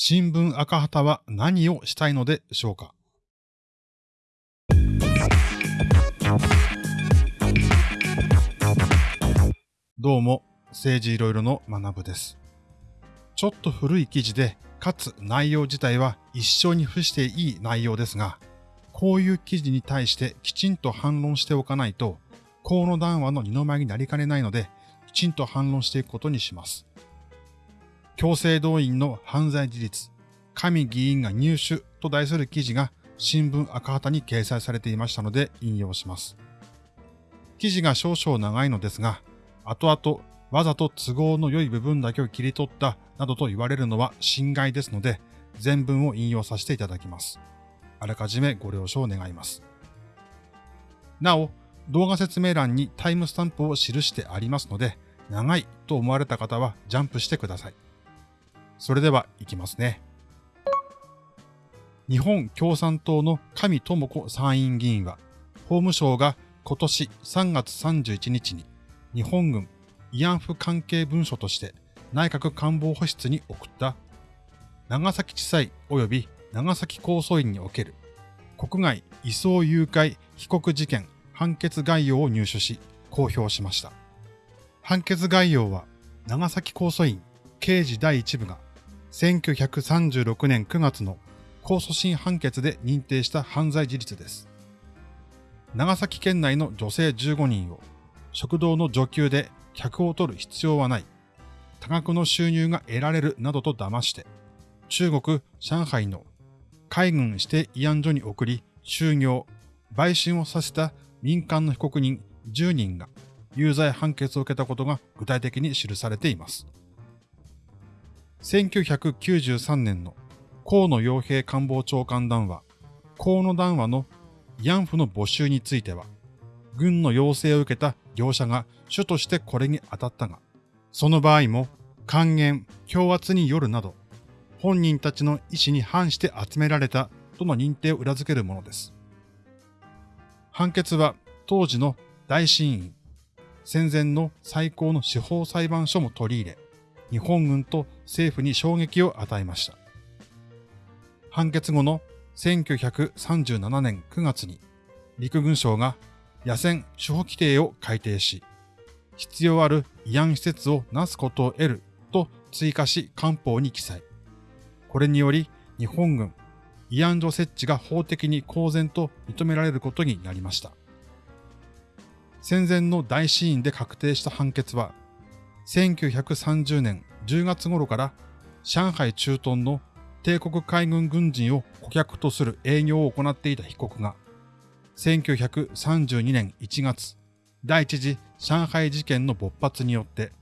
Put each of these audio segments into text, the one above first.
新聞赤旗は何をしたいのでしょうか？どうも、政治いろいろの学部です。ちょっと古い記事で、かつ内容自体は一生に付していい内容ですが、こういう記事に対してきちんと反論しておかないと、河野談話の二の舞になりかねないので、きちんと反論していくことにします。強制動員の犯罪事実、神議員が入手と題する記事が新聞赤旗に掲載されていましたので引用します。記事が少々長いのですが、後々わざと都合の良い部分だけを切り取ったなどと言われるのは侵害ですので、全文を引用させていただきます。あらかじめご了承願います。なお、動画説明欄にタイムスタンプを記してありますので、長いと思われた方はジャンプしてください。それでは行きますね。日本共産党の上智子参院議員は、法務省が今年3月31日に日本軍慰安婦関係文書として内閣官房保室に送った長崎地裁及び長崎高訴院における国外移送誘拐被告事件判決概要を入手し公表しました。判決概要は長崎高訴院刑事第一部が1936年9月の控訴審判決で認定した犯罪事実です。長崎県内の女性15人を食堂の女給で客を取る必要はない、多額の収入が得られるなどと騙して、中国・上海の海軍指定慰安所に送り、就業、売春をさせた民間の被告人10人が有罪判決を受けたことが具体的に記されています。1993年の河野洋平官房長官談話、河野談話の慰安婦の募集については、軍の要請を受けた業者が主としてこれに当たったが、その場合も還元、強圧によるなど、本人たちの意思に反して集められたとの認定を裏付けるものです。判決は当時の大審院、戦前の最高の司法裁判所も取り入れ、日本軍と政府に衝撃を与えました。判決後の1937年9月に陸軍省が野戦主保規定を改定し、必要ある慰安施設をなすことを得ると追加し官報に記載。これにより日本軍慰安所設置が法的に公然と認められることになりました。戦前の大死院で確定した判決は、1930年10月頃から上海駐屯の帝国海軍軍人を顧客とする営業を行っていた被告が、1932年1月、第一次上海事件の勃発によって、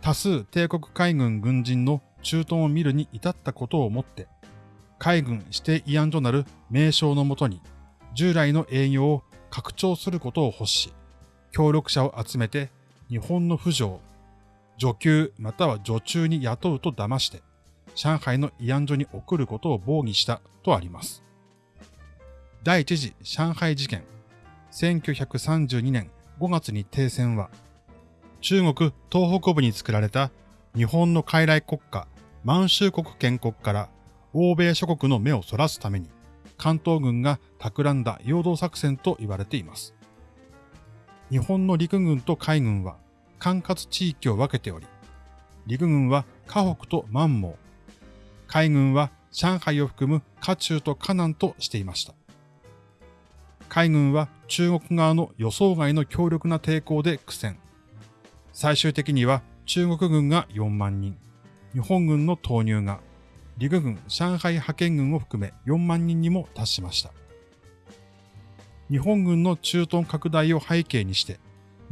多数帝国海軍軍人の駐屯を見るに至ったことをもって、海軍指定慰安所なる名称のもとに、従来の営業を拡張することを欲し、協力者を集めて日本の扶助女給または女中に雇うと騙して、上海の慰安所に送ることを防御したとあります。第一次上海事件、1932年5月に停戦は、中国東北部に作られた日本の傀儡国家満州国建国から欧米諸国の目をそらすために関東軍が企んだ陽動作戦と言われています。日本の陸軍と海軍は管轄地域を分けており、陸軍は河北と満蒙、海軍は上海を含む河中と河南としていました。海軍は中国側の予想外の強力な抵抗で苦戦。最終的には中国軍が4万人、日本軍の投入が陸軍上海派遣軍を含め4万人にも達しました。日本軍の駐屯拡大を背景にして、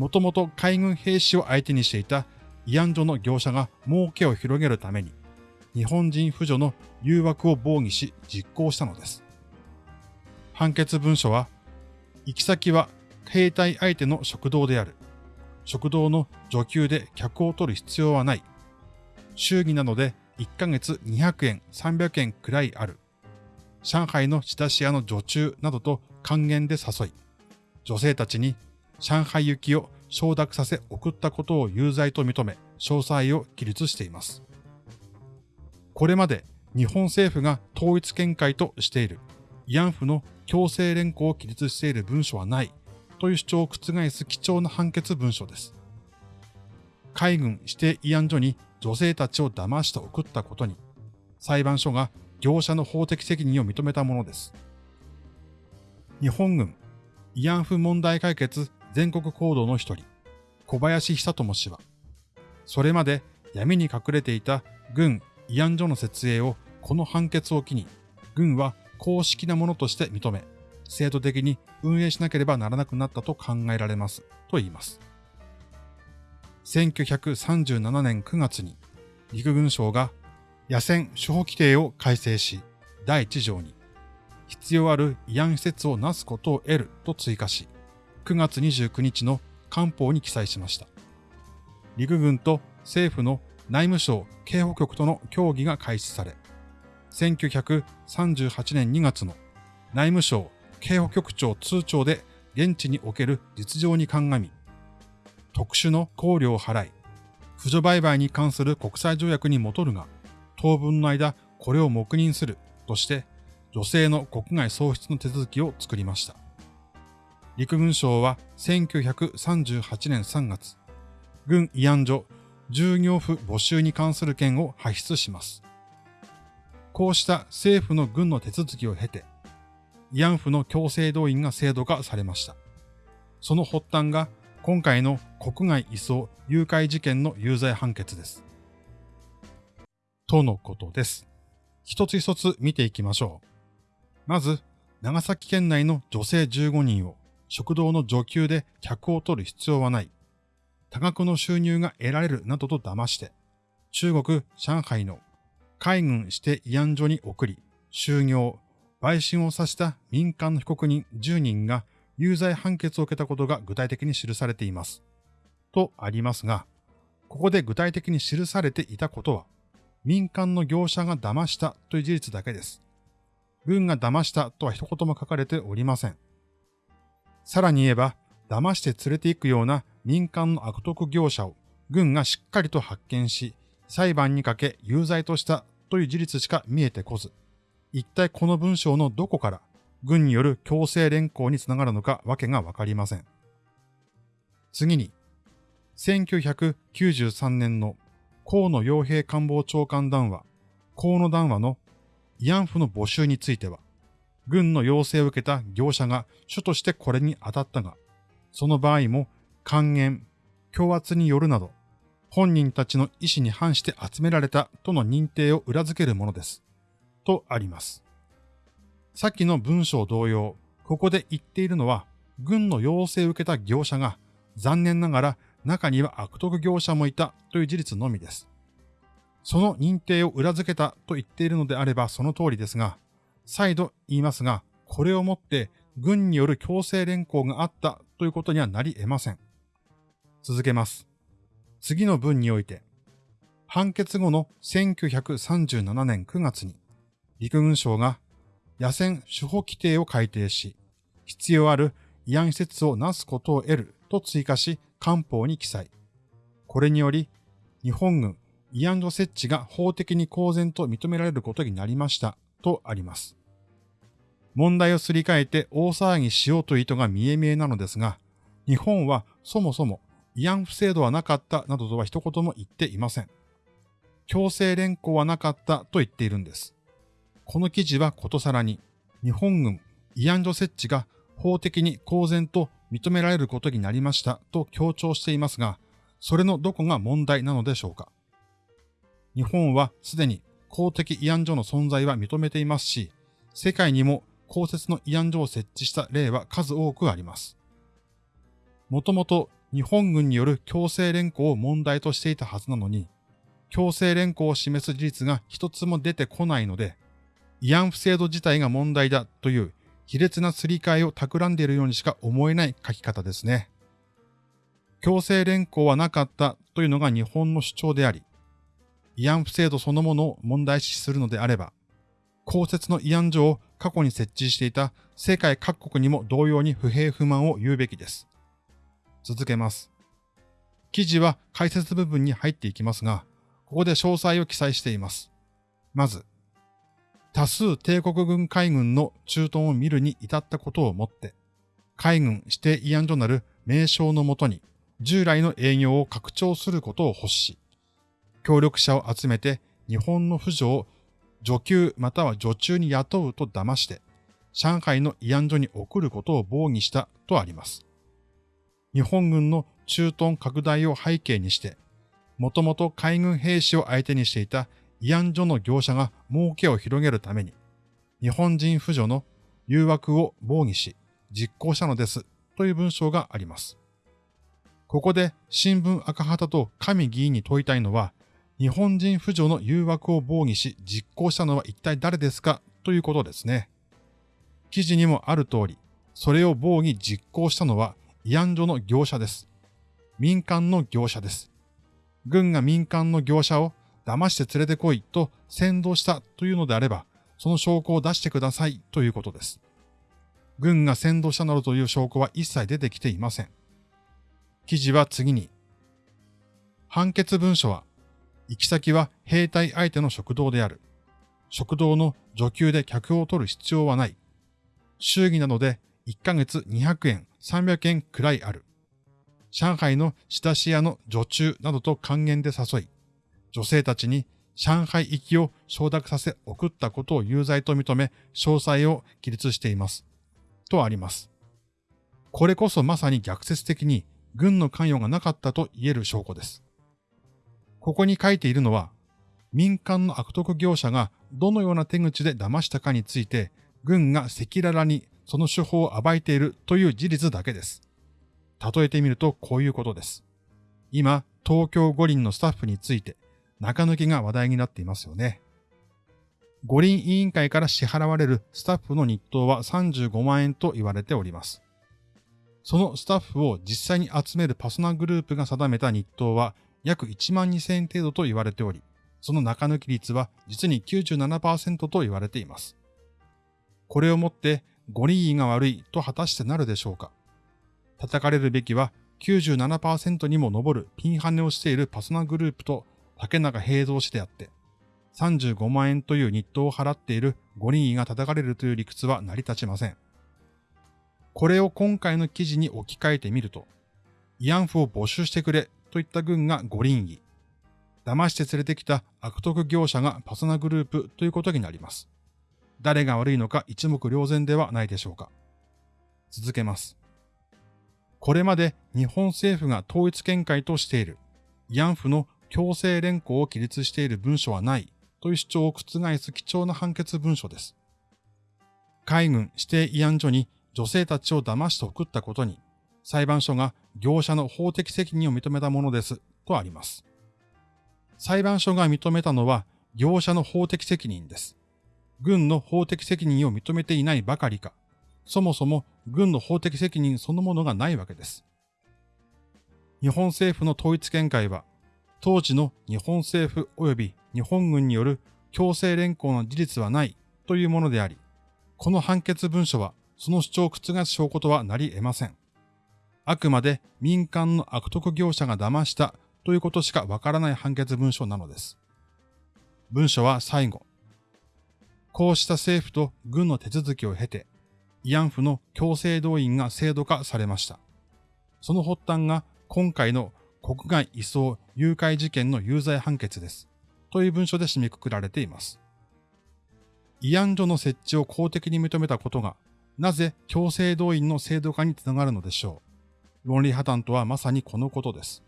もともと海軍兵士を相手にしていた慰安所の業者が儲けを広げるために、日本人扶助の誘惑を防御し実行したのです。判決文書は、行き先は兵隊相手の食堂である。食堂の女給で客を取る必要はない。祝儀なので1ヶ月200円、300円くらいある。上海の仕出し屋の女中などと還元で誘い、女性たちに上海行きを承諾させ送ったことを有罪と認め、詳細を記述しています。これまで日本政府が統一見解としている慰安婦の強制連行を記述している文書はないという主張を覆す貴重な判決文書です。海軍指定慰安所に女性たちを騙して送ったことに、裁判所が業者の法的責任を認めたものです。日本軍慰安婦問題解決全国行動の一人、小林久智氏は、それまで闇に隠れていた軍慰安所の設営をこの判決を機に、軍は公式なものとして認め、制度的に運営しなければならなくなったと考えられます、と言います。1937年9月に陸軍省が野戦処方規定を改正し、第1条に必要ある慰安施設をなすことを得ると追加し、9月29日の官報に記載しました。陸軍と政府の内務省警保局との協議が開始され、1938年2月の内務省警保局長通帳で現地における実情に鑑み、特殊の考慮を払い、扶助売買に関する国際条約に戻るが、当分の間これを黙認するとして、女性の国外喪失の手続きを作りました。陸軍省は1938年3月、軍慰安所従業婦募集に関する件を発出します。こうした政府の軍の手続きを経て、慰安婦の強制動員が制度化されました。その発端が今回の国外移送誘拐事件の有罪判決です。とのことです。一つ一つ見ていきましょう。まず、長崎県内の女性15人を食堂の女給で客を取る必要はない。多額の収入が得られるなどと騙して、中国・上海の海軍指定慰安所に送り、収業、売春をさせた民間の被告人10人が有罪判決を受けたことが具体的に記されています。とありますが、ここで具体的に記されていたことは、民間の業者が騙したという事実だけです。軍が騙したとは一言も書かれておりません。さらに言えば、騙して連れて行くような民間の悪徳業者を軍がしっかりと発見し、裁判にかけ有罪としたという事実しか見えてこず、一体この文章のどこから軍による強制連行につながるのかわけがわかりません。次に、1993年の河野洋平官房長官談話、河野談話の慰安婦の募集については、軍の要請を受けた業者が主としてこれに当たったが、その場合も還元、強圧によるなど、本人たちの意思に反して集められたとの認定を裏付けるものです。とあります。さっきの文章同様、ここで言っているのは、軍の要請を受けた業者が、残念ながら中には悪徳業者もいたという事実のみです。その認定を裏付けたと言っているのであればその通りですが、再度言いますが、これをもって軍による強制連行があったということにはなり得ません。続けます。次の文において、判決後の1937年9月に、陸軍省が野戦手法規定を改定し、必要ある慰安施設をなすことを得ると追加し、官報に記載。これにより、日本軍慰安所設置が法的に公然と認められることになりましたとあります。問題をすり替えて大騒ぎしようという意図が見え見えなのですが、日本はそもそも慰安婦制度はなかったなどとは一言も言っていません。強制連行はなかったと言っているんです。この記事はことさらに、日本軍慰安所設置が法的に公然と認められることになりましたと強調していますが、それのどこが問題なのでしょうか。日本はすでに公的慰安所の存在は認めていますし、世界にも公設の慰安所を設置した例は数多くあります。もともと日本軍による強制連行を問題としていたはずなのに、強制連行を示す事実が一つも出てこないので、慰安婦制度自体が問題だという卑劣なすり替えを企んでいるようにしか思えない書き方ですね。強制連行はなかったというのが日本の主張であり、慰安婦制度そのものを問題視するのであれば、公設の慰安所を過去に設置していた世界各国にも同様に不平不満を言うべきです。続けます。記事は解説部分に入っていきますが、ここで詳細を記載しています。まず、多数帝国軍海軍の駐屯を見るに至ったことをもって、海軍指定慰安所なる名称のもとに従来の営業を拡張することを欲し、協力者を集めて日本の婦女を女給または女中に雇うと騙して、上海の慰安所に送ることを防議したとあります。日本軍の駐屯拡大を背景にして、もともと海軍兵士を相手にしていた慰安所の業者が儲けを広げるために、日本人婦女の誘惑を防御し、実行したのですという文章があります。ここで新聞赤旗と神議員に問いたいのは、日本人婦女の誘惑を防御し実行したのは一体誰ですか？ということですね。記事にもある通り、それを防御実行したのは慰安所の業者です。民間の業者です。軍が民間の業者を騙して連れてこいと先導したというのであれば、その証拠を出してくださいということです。軍が先導したなどという証拠は一切出てきていません。記事は次に、判決文書は、行き先は兵隊相手の食堂である。食堂の女給で客を取る必要はない。祝儀なので1ヶ月200円、300円くらいある。上海の仕出し屋の女中などと還元で誘い、女性たちに上海行きを承諾させ送ったことを有罪と認め、詳細を記述しています。とあります。これこそまさに逆説的に軍の関与がなかったと言える証拠です。ここに書いているのは、民間の悪徳業者がどのような手口で騙したかについて、軍が赤裸々にその手法を暴いているという事実だけです。例えてみるとこういうことです。今、東京五輪のスタッフについて中抜きが話題になっていますよね。五輪委員会から支払われるスタッフの日当は35万円と言われております。そのスタッフを実際に集めるパソナグループが定めた日当は約1万2000円程度と言われており、その中抜き率は実に97%と言われています。これをもって五輪委が悪いと果たしてなるでしょうか叩かれるべきは97%にも上るピンハネをしているパソナグループと竹中平蔵氏であって、35万円という日当を払っている五輪医が叩かれるという理屈は成り立ちません。これを今回の記事に置き換えてみると、慰安婦を募集してくれといった軍が五輪医、騙して連れてきた悪徳業者がパソナグループということになります。誰が悪いのか一目瞭然ではないでしょうか。続けます。これまで日本政府が統一見解としている慰安婦の強制連行を記述している文書はないという主張を覆す貴重な判決文書です。海軍指定慰安所に女性たちを騙して送ったことに裁判所が業者の法的責任を認めたものですとあります。裁判所が認めたのは業者の法的責任です。軍の法的責任を認めていないばかりか、そもそも軍の法的責任そのものがないわけです。日本政府の統一見解は、当時の日本政府及び日本軍による強制連行の事実はないというものであり、この判決文書はその主張を覆す証拠とはなり得ません。あくまで民間の悪徳業者が騙したということしかわからない判決文書なのです。文書は最後、こうした政府と軍の手続きを経て、慰安婦の強制動員が制度化されました。その発端が今回の国外移送誘拐事件の有罪判決です。という文書で締めくくられています。慰安所の設置を公的に認めたことが、なぜ強制動員の制度化につながるのでしょう。論理破綻とはまさにこのことです。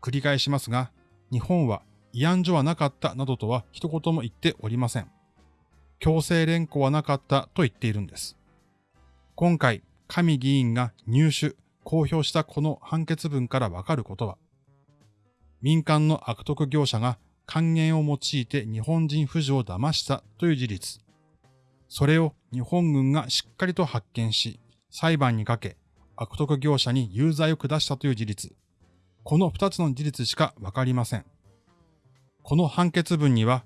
繰り返しますが、日本は慰安所はなかったなどとは一言も言っておりません。強制連行はなかったと言っているんです。今回、神議員が入手、公表したこの判決文からわかることは、民間の悪徳業者が還元を用いて日本人婦女を騙したという事実。それを日本軍がしっかりと発見し、裁判にかけ、悪徳業者に有罪を下したという事実。この二つの事実しかわかりません。この判決文には、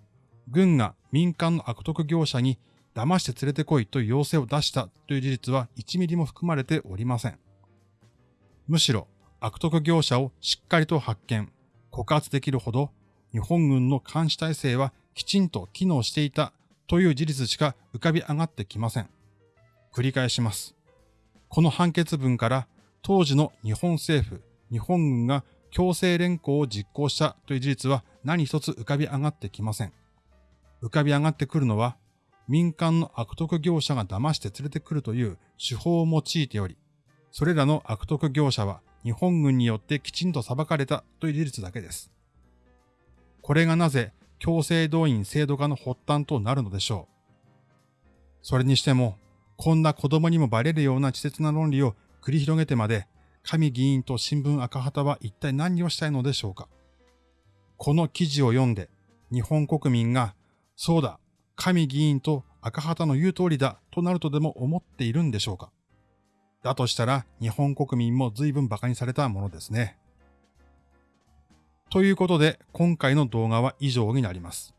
軍が民間の悪徳業者に騙して連れてこいという要請を出したという事実は1ミリも含まれておりません。むしろ悪徳業者をしっかりと発見、告発できるほど日本軍の監視体制はきちんと機能していたという事実しか浮かび上がってきません。繰り返します。この判決文から当時の日本政府、日本軍が強制連行を実行したという事実は何一つ浮かび上がってきません。浮かび上がってくるのは民間の悪徳業者が騙して連れてくるという手法を用いており、それらの悪徳業者は日本軍によってきちんと裁かれたという事実だけです。これがなぜ強制動員制度化の発端となるのでしょう。それにしても、こんな子供にもバレるような稚拙な論理を繰り広げてまで、神議員と新聞赤旗は一体何をしたいのでしょうか。この記事を読んで、日本国民が、そうだ、神議員と赤旗の言う通りだとなるとでも思っているんでしょうかだとしたら日本国民も随分馬鹿にされたものですね。ということで今回の動画は以上になります。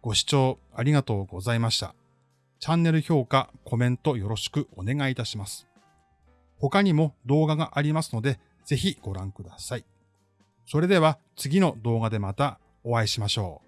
ご視聴ありがとうございました。チャンネル評価、コメントよろしくお願いいたします。他にも動画がありますのでぜひご覧ください。それでは次の動画でまたお会いしましょう。